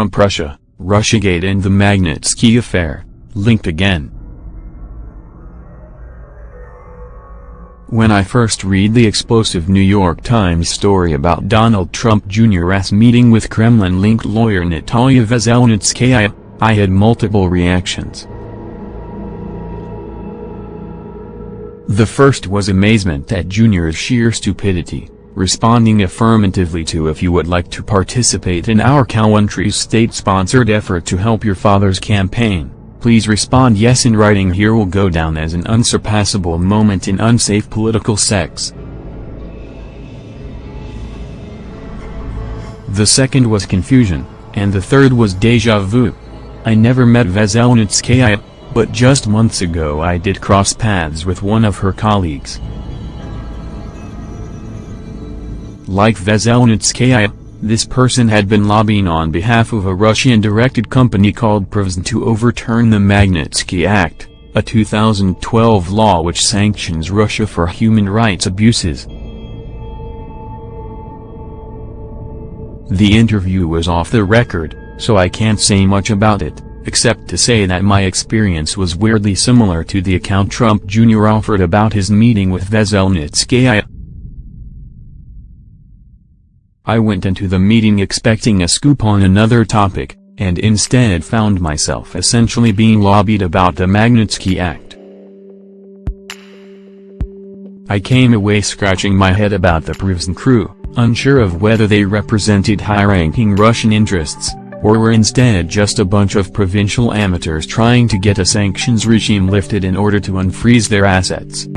Trump-Russia, Russiagate and the Magnitsky affair, linked again. When I first read the explosive New York Times story about Donald Trump Jr.'s meeting with Kremlin-linked lawyer Natalia Veselnitskaya, I had multiple reactions. The first was amazement at Jr.'s sheer stupidity, responding affirmatively to if you would like to participate in our country's state-sponsored effort to help your father's campaign, please respond yes in writing here will go down as an unsurpassable moment in unsafe political sex. The second was confusion, and the third was deja vu. I never met Veselnitskaya, but just months ago I did cross paths with one of her colleagues. Like Veselnitskaya, this person had been lobbying on behalf of a Russian-directed company called Prevezon to overturn the Magnitsky Act, a 2012 law which sanctions Russia for human rights abuses. The interview was off the record, so I can't say much about it except to say that my experience was weirdly similar to the account Trump Jr. offered about his meeting with Veselnitskaya. I went into the meeting expecting a scoop on another topic, and instead found myself essentially being lobbied about the Magnitsky Act. I came away scratching my head about the Prevezon crew, unsure of whether they represented high-ranking Russian interests, or were instead just a bunch of provincial amateurs trying to get a sanctions regime lifted in order to unfreeze their assets.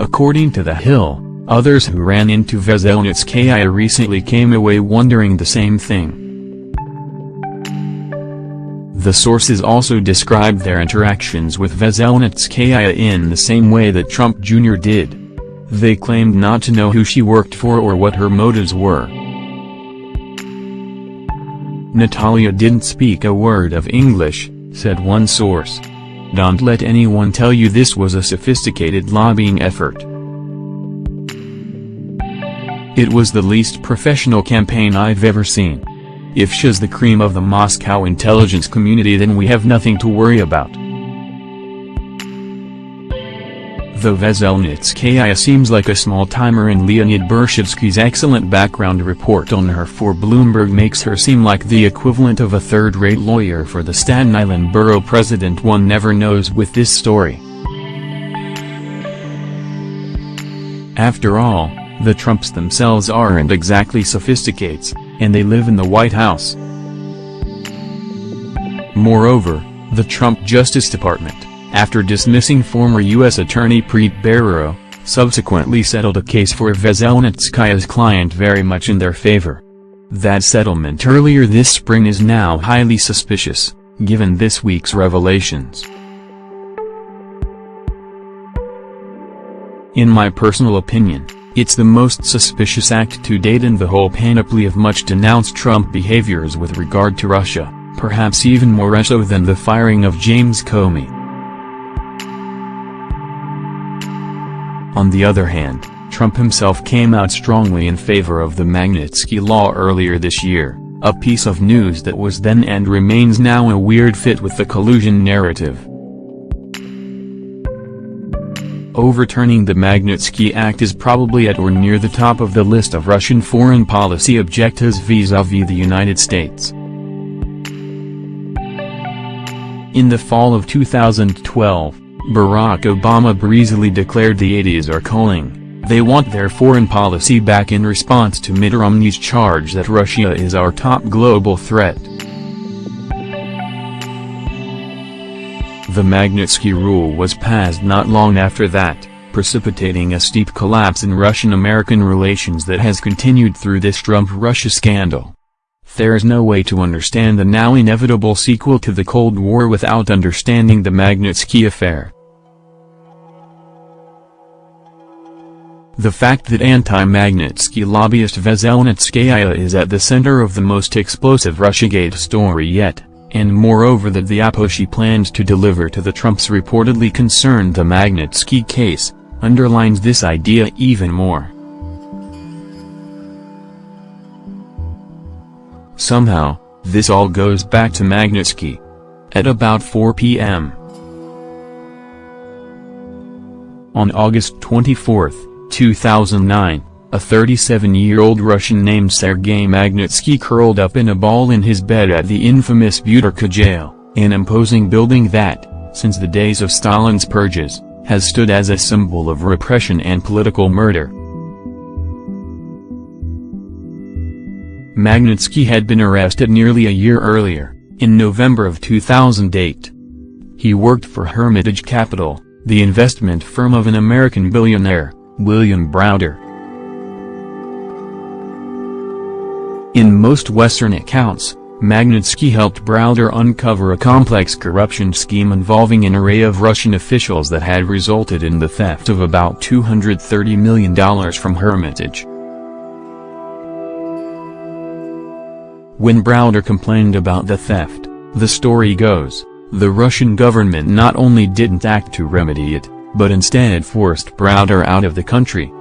According to The Hill, others who ran into Veselnitskaya recently came away wondering the same thing. The sources also described their interactions with Veselnitskaya in the same way that Trump Jr. did. They claimed not to know who she worked for or what her motives were. Natalia didn't speak a word of English, said one source. Don't let anyone tell you this was a sophisticated lobbying effort. It was the least professional campaign I've ever seen. If she's the cream of the Moscow intelligence community then we have nothing to worry about. Though Veselnitskaya seems like a small-timer and Leonid Bershidsky's excellent background report on her for Bloomberg makes her seem like the equivalent of a third-rate lawyer for the Staten Island borough president one never knows with this story. After all, the Trumps themselves aren't exactly sophisticates, and they live in the White House. Moreover, the Trump Justice Department, after dismissing former U.S. Attorney Preet Bharara, subsequently settled a case for Veselnitskaya's client very much in their favor. That settlement earlier this spring is now highly suspicious, given this week's revelations. In my personal opinion, it's the most suspicious act to date in the whole panoply of much denounced Trump behaviors with regard to Russia, perhaps even more so than the firing of James Comey. On the other hand, Trump himself came out strongly in favor of the Magnitsky Law earlier this year, a piece of news that was then and remains now a weird fit with the collusion narrative. Overturning the Magnitsky Act is probably at or near the top of the list of Russian foreign policy objectives vis-à-vis -vis the United States. In the fall of 2012, Barack Obama breezily declared the 80s are calling, they want their foreign policy back in response to Mitt Romney's charge that Russia is our top global threat. The Magnitsky Rule was passed not long after that, precipitating a steep collapse in Russian-American relations that has continued through this Trump-Russia scandal. There's no way to understand the now inevitable sequel to the Cold War without understanding the Magnitsky affair. The fact that anti-Magnitsky lobbyist Veselnitskaya is at the center of the most explosive Russiagate story yet, and moreover that the oppo she plans to deliver to the Trumps reportedly concerned the Magnitsky case, underlines this idea even more. Somehow, this all goes back to Magnitsky. At about 4 p.m. On August 24, 2009, a 37-year-old Russian named Sergei Magnitsky curled up in a ball in his bed at the infamous Butyrka jail, an imposing building that, since the days of Stalin's purges, has stood as a symbol of repression and political murder. Magnitsky had been arrested nearly a year earlier, in November of 2008. He worked for Hermitage Capital, the investment firm of an American billionaire, William Browder. In most Western accounts, Magnitsky helped Browder uncover a complex corruption scheme involving an array of Russian officials that had resulted in the theft of about $230 million from Hermitage. When Browder complained about the theft, the story goes, the Russian government not only didn't act to remedy it, but instead forced Browder out of the country.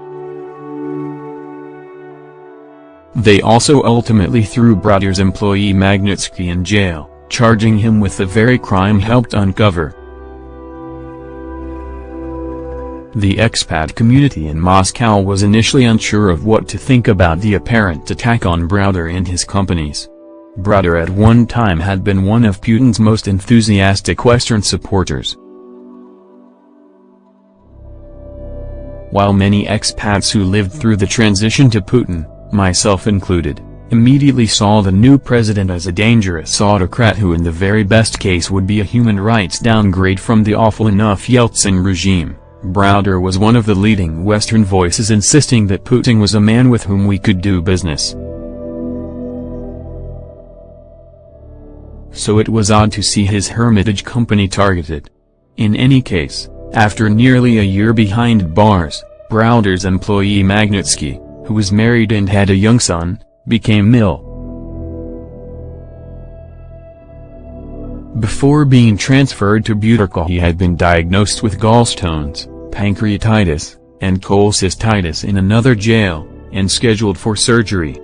They also ultimately threw Browder's employee Magnitsky in jail, charging him with the very crime helped uncover. The expat community in Moscow was initially unsure of what to think about the apparent attack on Browder and his companies. Browder at one time had been one of Putin's most enthusiastic Western supporters. While many expats who lived through the transition to Putin, myself included, immediately saw the new president as a dangerous autocrat who in the very best case would be a human rights downgrade from the awful enough Yeltsin regime. Browder was one of the leading Western voices insisting that Putin was a man with whom we could do business. So it was odd to see his Hermitage company targeted. In any case, after nearly a year behind bars, Browder's employee Magnitsky, who was married and had a young son, became ill. Before being transferred to Butyrka he had been diagnosed with gallstones, pancreatitis, and cholecystitis in another jail, and scheduled for surgery.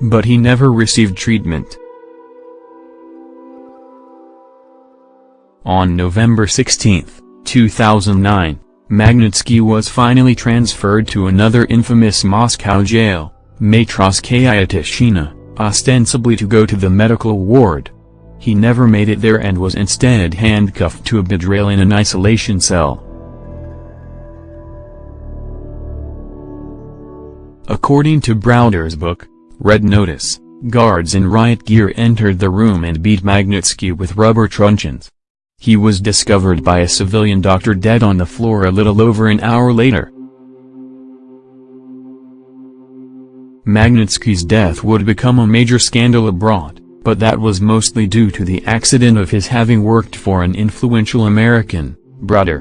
But he never received treatment. On November 16, 2009, Magnitsky was finally transferred to another infamous Moscow jail, Matrosskaya Tishina, ostensibly to go to the medical ward. He never made it there and was instead handcuffed to a bedrail in an isolation cell. According to Browder's book, Red Notice, guards in riot gear entered the room and beat Magnitsky with rubber truncheons. He was discovered by a civilian doctor dead on the floor a little over an hour later. Magnitsky's death would become a major scandal abroad, but that was mostly due to the accident of his having worked for an influential American, brother.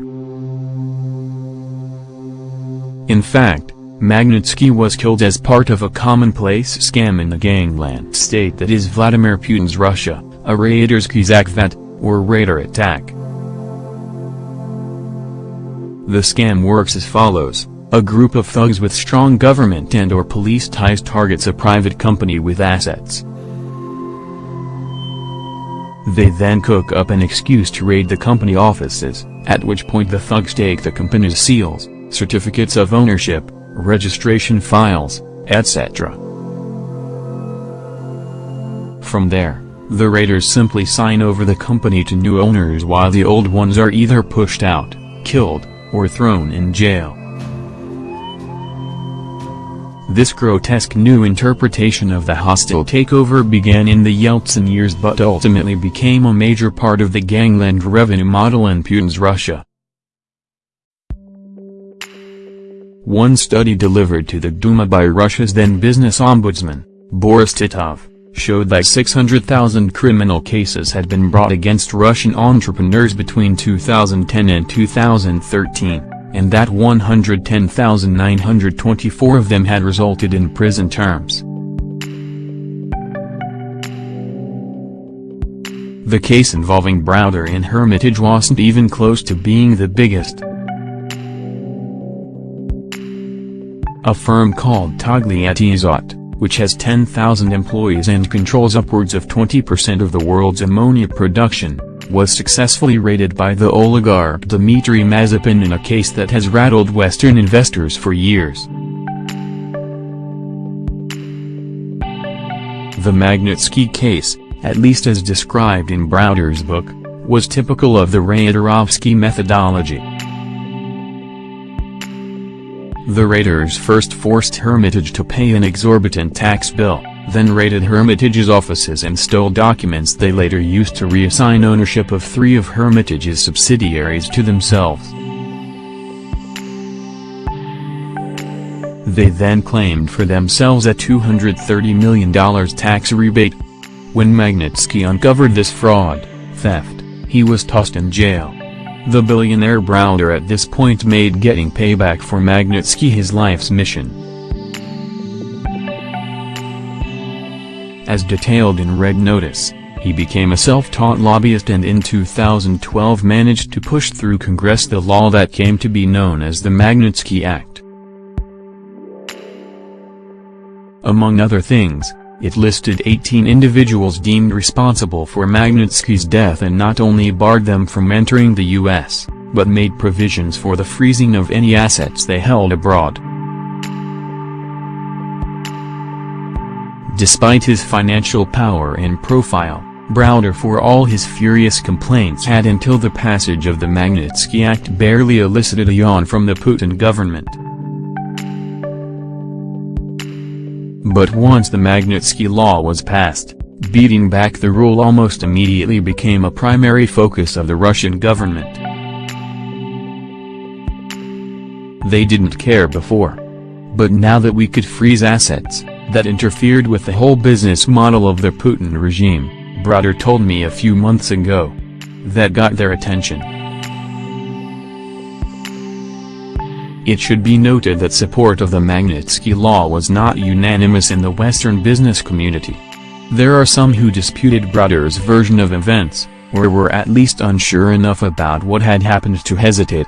In fact, Magnitsky was killed as part of a commonplace scam in the gangland state that is Vladimir Putin's Russia, a Raiders Kazakh that, or raider attack. The scam works as follows, a group of thugs with strong government and or police ties targets a private company with assets. They then cook up an excuse to raid the company offices, at which point the thugs take the company's seals, certificates of ownership, registration files, etc. From there, the raiders simply sign over the company to new owners while the old ones are either pushed out, killed, or thrown in jail. This grotesque new interpretation of the hostile takeover began in the Yeltsin years but ultimately became a major part of the gangland revenue model in Putin's Russia. One study delivered to the Duma by Russia's then business ombudsman, Boris Titov, showed that 600,000 criminal cases had been brought against Russian entrepreneurs between 2010 and 2013, and that 110,924 of them had resulted in prison terms. The case involving Browder and Hermitage wasn't even close to being the biggest. A firm called Togliattiazot, which has 10,000 employees and controls upwards of 20% of the world's ammonia production, was successfully raided by the oligarch Dmitry Mazepin in a case that has rattled Western investors for years. The Magnitsky case, at least as described in Browder's book, was typical of the Raiderovsky methodology. The raiders first forced Hermitage to pay an exorbitant tax bill, then raided Hermitage's offices and stole documents they later used to reassign ownership of three of Hermitage's subsidiaries to themselves. They then claimed for themselves a $230 million tax rebate. When Magnitsky uncovered this fraud, theft, he was tossed in jail. The billionaire Browder at this point made getting payback for Magnitsky his life's mission. As detailed in Red Notice, he became a self-taught lobbyist and in 2012 managed to push through Congress the law that came to be known as the Magnitsky Act. Among other things, it listed 18 individuals deemed responsible for Magnitsky's death and not only barred them from entering the U.S., but made provisions for the freezing of any assets they held abroad. Despite his financial power and profile, Browder for all his furious complaints had until the passage of the Magnitsky Act barely elicited a yawn from the Putin government. But once the Magnitsky Law was passed, beating back the rule almost immediately became a primary focus of the Russian government. They didn't care before. But now that we could freeze assets, that interfered with the whole business model of the Putin regime, Browder told me a few months ago. That got their attention. It should be noted that support of the Magnitsky Law was not unanimous in the Western business community. There are some who disputed Browder's version of events, or were at least unsure enough about what had happened to hesitate.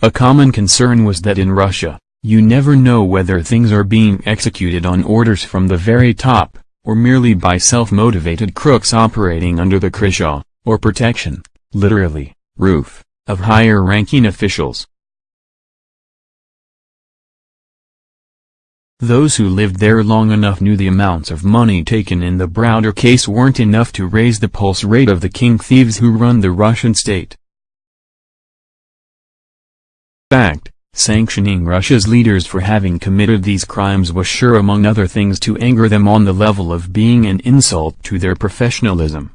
A common concern was that in Russia, you never know whether things are being executed on orders from the very top, or merely by self-motivated crooks operating under the krysha, or protection, literally, roof, of higher-ranking officials. Those who lived there long enough knew the amounts of money taken in the Browder case weren't enough to raise the pulse rate of the king thieves who run the Russian state. fact, sanctioning Russia's leaders for having committed these crimes was sure among other things to anger them on the level of being an insult to their professionalism.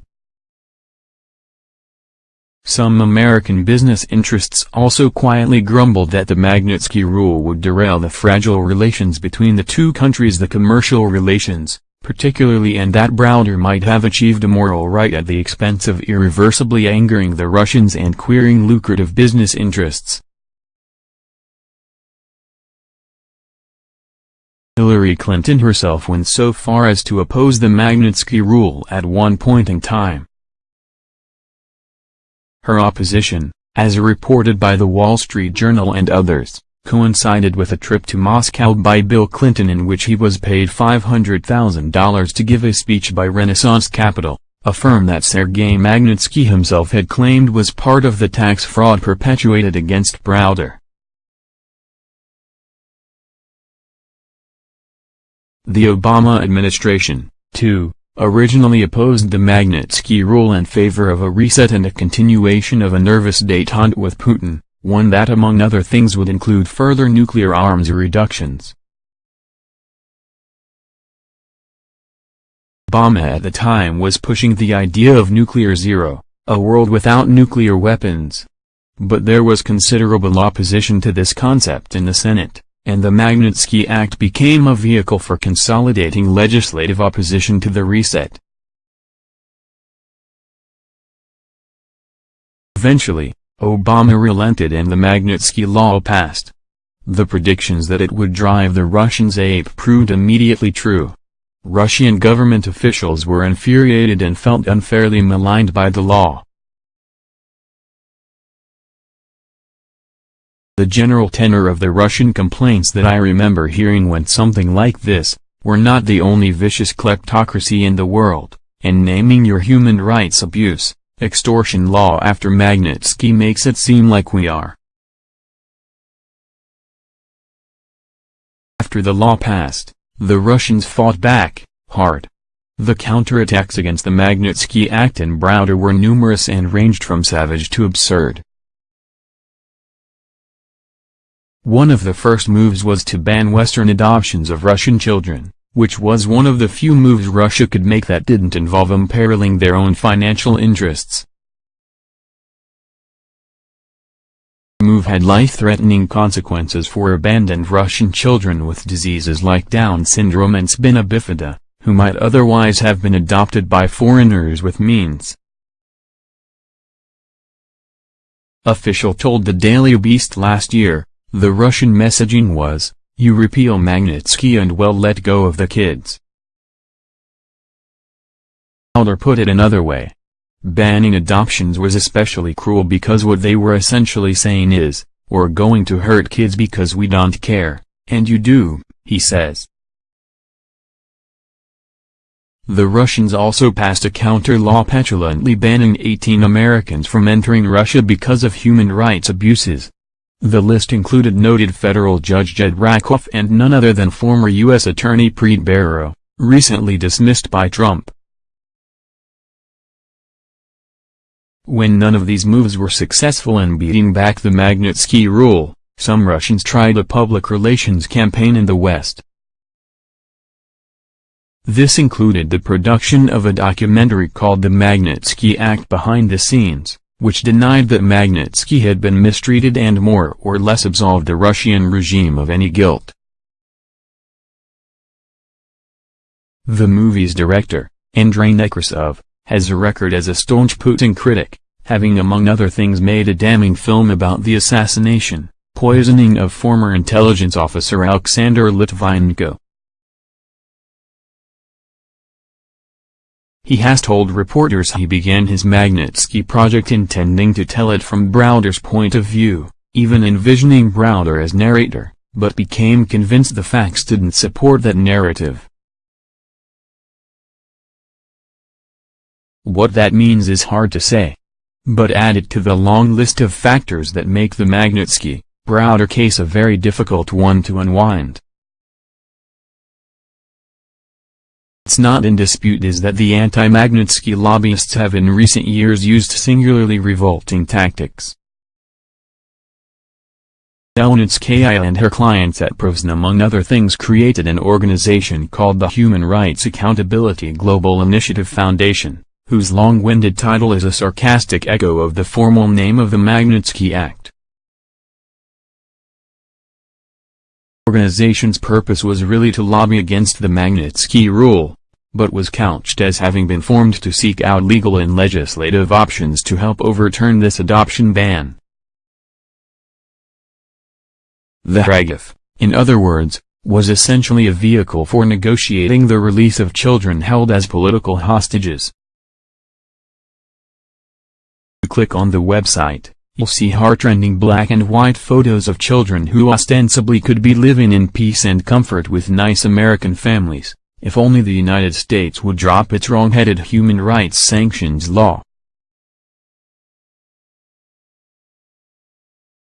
Some American business interests also quietly grumbled that the Magnitsky rule would derail the fragile relations between the two countries the commercial relations, particularly and that Browder might have achieved a moral right at the expense of irreversibly angering the Russians and queering lucrative business interests. Hillary Clinton herself went so far as to oppose the Magnitsky rule at one point in time. Her opposition, as reported by The Wall Street Journal and others, coincided with a trip to Moscow by Bill Clinton in which he was paid $500,000 to give a speech by Renaissance Capital, a firm that Sergei Magnitsky himself had claimed was part of the tax fraud perpetuated against Browder. The Obama administration, too, originally opposed the Magnitsky rule in favor of a reset and a continuation of a nervous détente with Putin, one that among other things would include further nuclear arms reductions. Obama at the time was pushing the idea of nuclear zero, a world without nuclear weapons. But there was considerable opposition to this concept in the Senate and the Magnitsky Act became a vehicle for consolidating legislative opposition to the reset. Eventually, Obama relented and the Magnitsky Law passed. The predictions that it would drive the Russians ape proved immediately true. Russian government officials were infuriated and felt unfairly maligned by the law. The general tenor of the Russian complaints that I remember hearing went something like this, we're not the only vicious kleptocracy in the world, and naming your human rights abuse, extortion law after Magnitsky makes it seem like we are. After the law passed, the Russians fought back, hard. The counterattacks against the Magnitsky Act and Browder were numerous and ranged from savage to absurd. One of the first moves was to ban Western adoptions of Russian children, which was one of the few moves Russia could make that didn't involve imperiling their own financial interests. The move had life-threatening consequences for abandoned Russian children with diseases like Down syndrome and spina bifida who might otherwise have been adopted by foreigners with means. Official told the Daily Beast last year, the Russian messaging was, you repeal Magnitsky and well let go of the kids. Elder put it another way. Banning adoptions was especially cruel because what they were essentially saying is, we're going to hurt kids because we don't care, and you do, he says. The Russians also passed a counter-law petulantly banning 18 Americans from entering Russia because of human rights abuses. The list included noted federal judge Jed Rakoff and none other than former U.S. Attorney Preet Bharara, recently dismissed by Trump. When none of these moves were successful in beating back the Magnitsky rule, some Russians tried a public relations campaign in the West. This included the production of a documentary called The Magnitsky Act Behind the Scenes, which denied that Magnitsky had been mistreated and more or less absolved the Russian regime of any guilt. The movie's director, Andrei Nekrasov, has a record as a staunch Putin critic, having among other things made a damning film about the assassination, poisoning of former intelligence officer Alexander Litvinenko. He has told reporters he began his Magnitsky project intending to tell it from Browder's point of view, even envisioning Browder as narrator, but became convinced the facts didn't support that narrative. What that means is hard to say. But added to the long list of factors that make the Magnitsky, Browder case a very difficult one to unwind. What's not in dispute is that the anti-Magnitsky lobbyists have in recent years used singularly revolting tactics. Zelnitskaya and her clients at Prevezon among other things created an organization called the Human Rights Accountability Global Initiative Foundation, whose long-winded title is a sarcastic echo of the formal name of the Magnitsky Act. organization's purpose was really to lobby against the Magnitsky rule, but was couched as having been formed to seek out legal and legislative options to help overturn this adoption ban. The Hragif, in other words, was essentially a vehicle for negotiating the release of children held as political hostages. Click on the website, you'll see heartrending black and white photos of children who ostensibly could be living in peace and comfort with nice American families. If only the United States would drop its wrong-headed human rights sanctions law.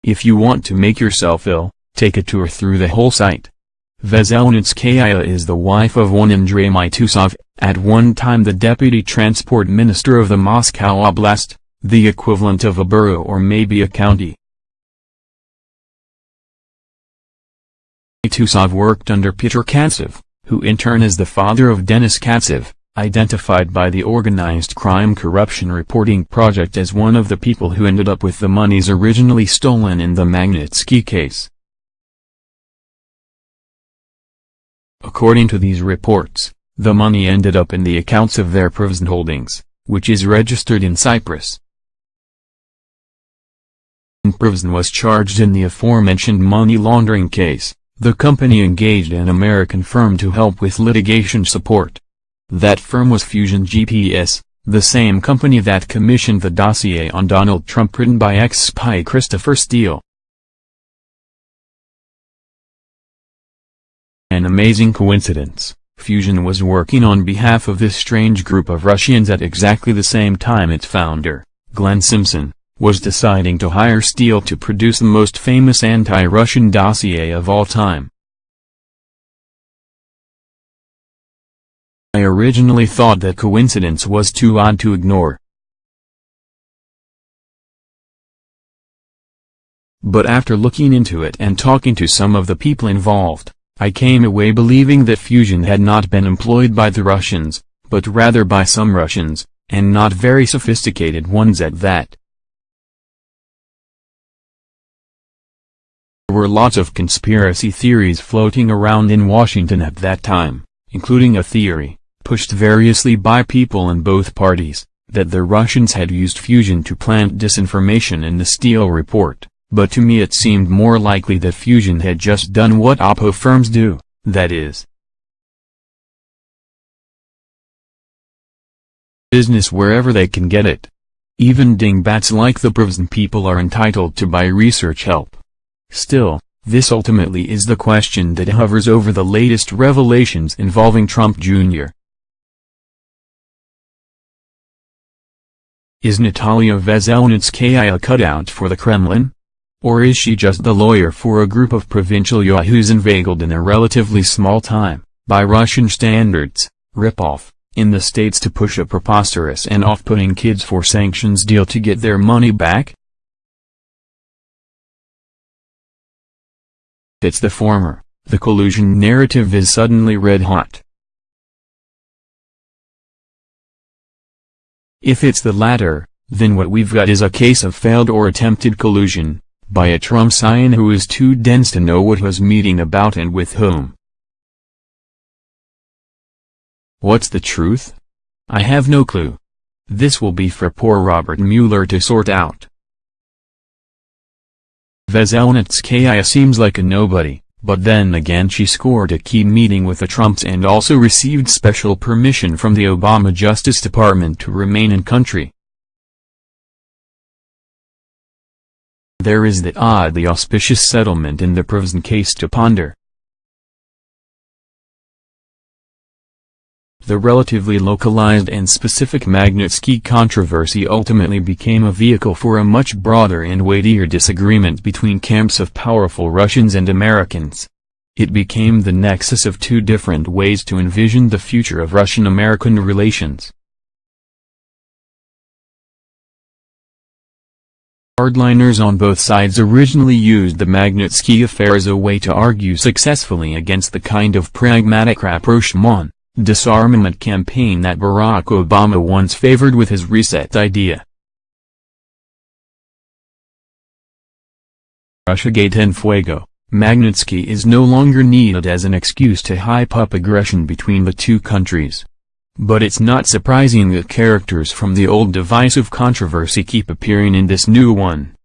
If you want to make yourself ill, take a tour through the whole site. Veselnitskaya is the wife of one Andrei Mitusov, at one time the deputy transport minister of the Moscow Oblast, the equivalent of a borough or maybe a county. Mitusov worked under Peter Katsyv, who in turn is the father of Denis Katsyv, identified by the Organized Crime Corruption Reporting Project as one of the people who ended up with the monies originally stolen in the Magnitsky case. According to these reports, the money ended up in the accounts of their Prevezon holdings, which is registered in Cyprus. Prevezon was charged in the aforementioned money laundering case. The company engaged an American firm to help with litigation support. That firm was Fusion GPS, the same company that commissioned the dossier on Donald Trump written by ex-spy Christopher Steele. An amazing coincidence, Fusion was working on behalf of this strange group of Russians at exactly the same time its founder, Glenn Simpson, was deciding to hire Steele to produce the most famous anti-Russian dossier of all time. I originally thought that coincidence was too odd to ignore. But after looking into it and talking to some of the people involved, I came away believing that fusion had not been employed by the Russians, but rather by some Russians, and not very sophisticated ones at that. There were lots of conspiracy theories floating around in Washington at that time, including a theory, pushed variously by people in both parties, that the Russians had used fusion to plant disinformation in the Steele report, but to me it seemed more likely that fusion had just done what Oppo firms do, that is, business wherever they can get it. Even dingbats like the Prevezon people are entitled to buy research help. Still, this ultimately is the question that hovers over the latest revelations involving Trump Jr. Is Natalia Veselnitskaya a cutout for the Kremlin? Or is she just the lawyer for a group of provincial yahoos inveigled in a relatively small time, by Russian standards, ripoff, in the states to push a preposterous and off-putting kids for sanctions deal to get their money back? It's the former, the collusion narrative is suddenly red hot. If it's the latter, then what we've got is a case of failed or attempted collusion, by a Trump scion who is too dense to know what was meeting about and with whom. What's the truth? I have no clue. This will be for poor Robert Mueller to sort out. Veselnitskaya seems like a nobody, but then again she scored a key meeting with the Trumps and also received special permission from the Obama Justice Department to remain in country. There is that oddly auspicious settlement in the Prevezon case to ponder. The relatively localized and specific Magnitsky controversy ultimately became a vehicle for a much broader and weightier disagreement between camps of powerful Russians and Americans. It became the nexus of two different ways to envision the future of Russian-American relations. Hardliners on both sides originally used the Magnitsky affair as a way to argue successfully against the kind of pragmatic rapprochement disarmament campaign that Barack Obama once favored with his reset idea. Russiagate and Fuego, Magnitsky is no longer needed as an excuse to hype up aggression between the two countries. But it's not surprising that characters from the old divisive controversy keep appearing in this new one.